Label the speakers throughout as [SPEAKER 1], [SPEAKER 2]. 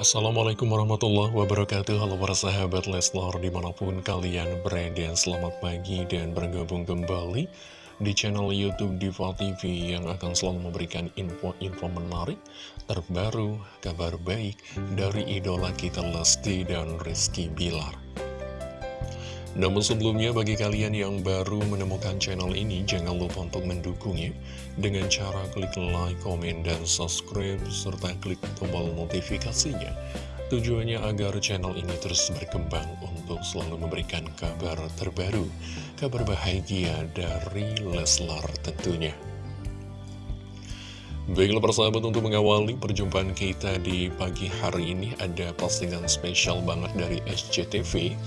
[SPEAKER 1] Assalamualaikum warahmatullahi wabarakatuh. Halo para sahabat Leslar di mana pun kalian berada Selamat pagi dan bergabung kembali di channel Youtube Diva TV Yang akan selalu memberikan info-info menarik Terbaru, kabar baik dari idola kita Lesti dan Rizky Bilar namun sebelumnya bagi kalian yang baru menemukan channel ini jangan lupa untuk mendukungnya dengan cara klik like, komen, dan subscribe serta klik tombol notifikasinya. Tujuannya agar channel ini terus berkembang untuk selalu memberikan kabar terbaru, kabar bahagia dari Leslar tentunya. Baiklah persahabat untuk mengawali perjumpaan kita di pagi hari ini ada postingan spesial banget dari SCTV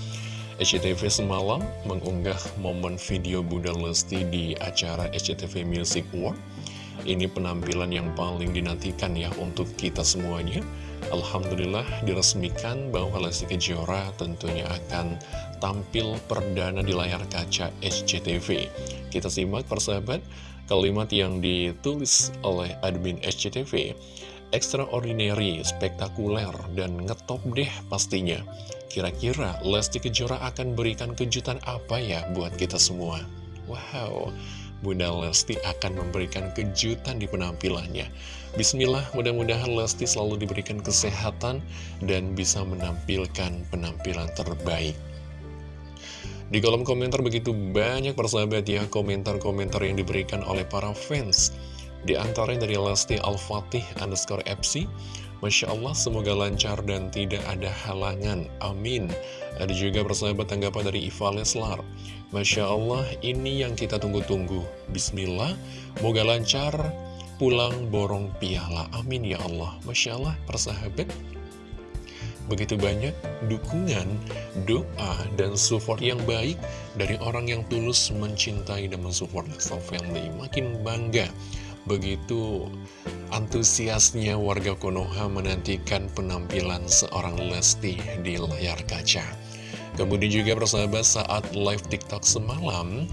[SPEAKER 1] SCTV semalam mengunggah momen video Bunda Lesti di acara SCTV Music Award. Ini penampilan yang paling dinantikan ya untuk kita semuanya. Alhamdulillah diresmikan bahwa Lesti Kejora tentunya akan tampil perdana di layar kaca SCTV. Kita simak persahabat kalimat yang ditulis oleh admin SCTV extraordinary, spektakuler, dan ngetop deh pastinya. Kira-kira Lesti Kejora akan berikan kejutan apa ya buat kita semua? Wow, Bunda Lesti akan memberikan kejutan di penampilannya. Bismillah, mudah-mudahan Lesti selalu diberikan kesehatan dan bisa menampilkan penampilan terbaik. Di kolom komentar begitu banyak persahabat ya komentar-komentar yang diberikan oleh para fans. Di antaranya dari Lesti Al-Fatih underscore FC Masya Allah semoga lancar dan tidak ada halangan. Amin. Ada juga persahabat tanggapan dari Iva Leslar Masya Allah ini yang kita tunggu-tunggu. Bismillah Moga lancar pulang borong piala. Amin ya Allah. Masya Allah persahabat. Begitu banyak dukungan, doa, dan support yang baik dari orang yang tulus mencintai dan mensupport. Lexel Family. Makin bangga. Begitu antusiasnya warga Konoha menantikan penampilan seorang Lesti di layar kaca. Kemudian juga persahabat saat live TikTok semalam,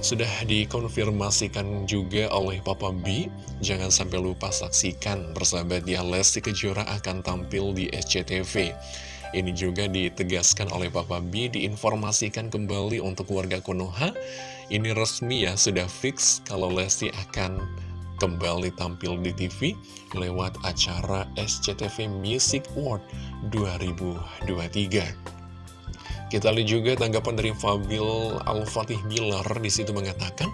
[SPEAKER 1] sudah dikonfirmasikan juga oleh Papa B. Jangan sampai lupa saksikan persahabat ya Lesti Kejora akan tampil di SCTV Ini juga ditegaskan oleh Papa B Diinformasikan kembali untuk warga Konoha. Ini resmi ya sudah fix kalau Lesti akan kembali tampil di TV lewat acara SCTV Music Award 2023. Kita lihat juga tanggapan dari Fabil Al-Fatih Bilar di situ mengatakan,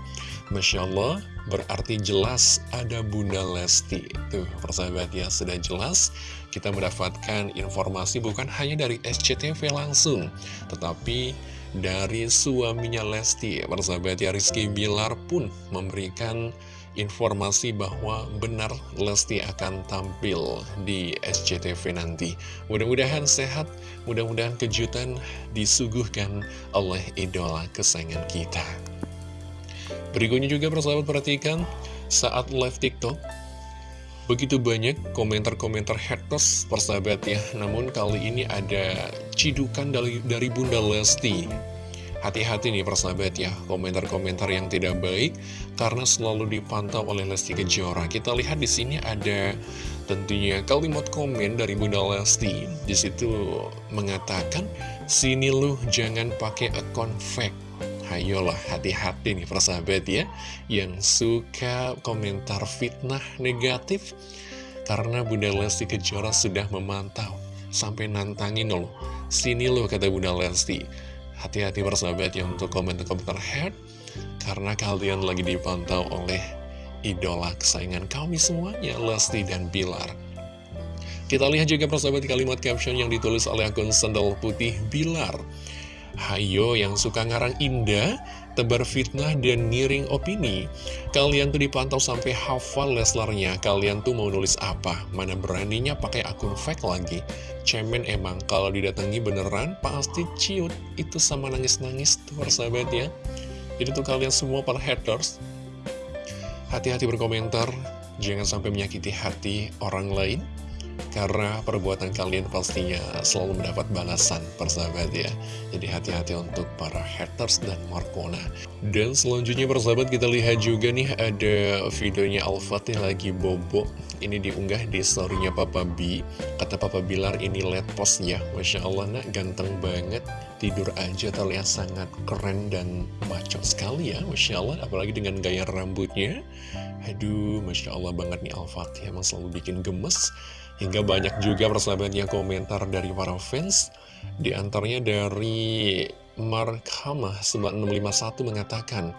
[SPEAKER 1] Masya Allah, berarti jelas ada Bunda Lesti. Tuh, persahabat ya, sudah jelas kita mendapatkan informasi bukan hanya dari SCTV langsung, tetapi dari suaminya Lesti. Persahabat ya, Rizky Bilar pun memberikan informasi bahwa benar Lesti akan tampil di SCTV nanti. Mudah-mudahan sehat, mudah-mudahan kejutan disuguhkan oleh idola kesayangan kita. Berikutnya juga persahabat perhatikan saat live TikTok. Begitu banyak komentar-komentar haters persahabat ya Namun kali ini ada cidukan dari, dari Bunda Lesti Hati-hati nih persahabat ya, komentar-komentar yang tidak baik karena selalu dipantau oleh Lesti Kejora. Kita lihat di sini ada tentunya kalimat komen dari Bunda Lesti. Di situ mengatakan, "Sini lu jangan pakai akun fake." Hayolah hati-hati nih persahabat ya Yang suka komentar fitnah negatif Karena Bunda Lesti Kejora sudah memantau Sampai nantangin loh Sini loh kata Bunda Lesti Hati-hati persahabat ya untuk komentar-komentar head. Karena kalian lagi dipantau oleh idola kesayangan kami semuanya Lesti dan Bilar. Kita lihat juga persahabat kalimat caption yang ditulis oleh akun sendal putih Bilar Hayo yang suka ngarang indah, tebar fitnah dan ngiring opini. Kalian tuh dipantau sampai hafal Leslarnya. Kalian tuh mau nulis apa? Mana beraninya pakai akun fake lagi? Cemen emang, kalau didatangi beneran pasti ciut. Itu sama nangis-nangis tuh persahabat ya. Jadi tuh kalian semua para haters, hati-hati berkomentar. Jangan sampai menyakiti hati orang lain. Karena perbuatan kalian pastinya selalu mendapat balasan persahabat ya. Jadi hati-hati untuk para haters dan Markona Dan selanjutnya persahabat kita lihat juga nih ada videonya Al-Fatih lagi bobo Ini diunggah di storynya Papa B. Kata Papa Bilar ini let postnya. Masya Allah nak ganteng banget. Tidur aja terlihat sangat keren dan maco sekali ya Masya Allah. Apalagi dengan gaya rambutnya. Aduh Masya Allah banget nih Al-Fatih Emang selalu bikin gemes Hingga banyak juga persahabatnya komentar dari para fans. Di antaranya dari Mark Hamah 9651 mengatakan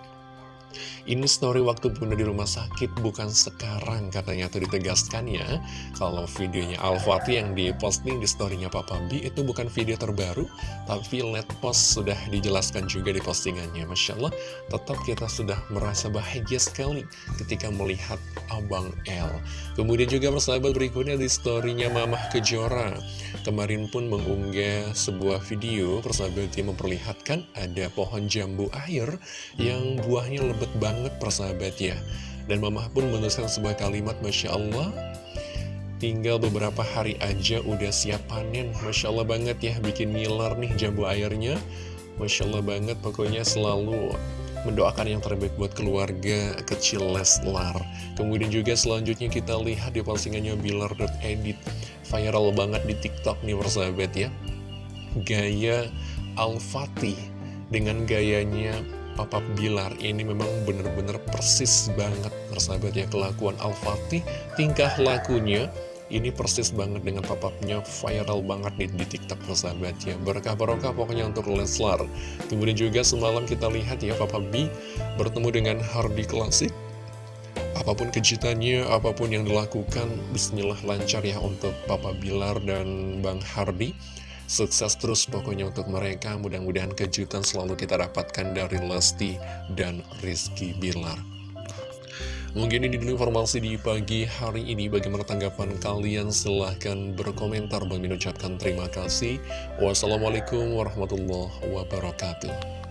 [SPEAKER 1] ini story waktu bunda di rumah sakit bukan sekarang katanya tuh ditegaskan ya. Kalau videonya Al-Fatih yang diposting di storynya Papa B itu bukan video terbaru Tapi let post sudah dijelaskan juga di postingannya. Masya Allah tetap kita sudah merasa bahagia sekali ketika melihat Abang L Kemudian juga persahabat berikutnya di storynya Mamah Kejora. Kemarin pun mengunggah sebuah video persahabat yang memperlihatkan ada pohon jambu air yang buahnya lebat banget persahabat ya Dan mamah pun menuliskan sebuah kalimat Masya Allah Tinggal beberapa hari aja udah siap panen. Masya Allah banget ya bikin ngiler nih jambu airnya. Masya Allah banget pokoknya selalu mendoakan yang terbaik buat keluarga kecil Leslar. Kemudian juga selanjutnya kita lihat di postingannya Bilar.edit Viral banget di tiktok nih persahabat ya. Gaya Al-Fatih dengan gayanya Papa Bilar ini memang benar-benar persis banget persahabat ya kelakuan Al-Fatih tingkah lakunya ini persis banget dengan papapnya viral banget nih di tiktok persahabat ya berkah barokah pokoknya untuk Leslar. Kemudian juga semalam kita lihat ya Papa B bertemu dengan Hardy Klasik apa pun kejutannya, apa pun yang dilakukan, bismillah lancar ya untuk Papa Bilar dan Bang Hardy. Sukses terus pokoknya untuk mereka, mudah-mudahan kejutan selalu kita dapatkan dari Lesti dan Rizky Bilar. Mungkin ini dulu informasi di pagi hari ini. Bagaimana tanggapan kalian? Silahkan berkomentar. Bang ucapkan terima kasih. Wassalamualaikum warahmatullahi wabarakatuh.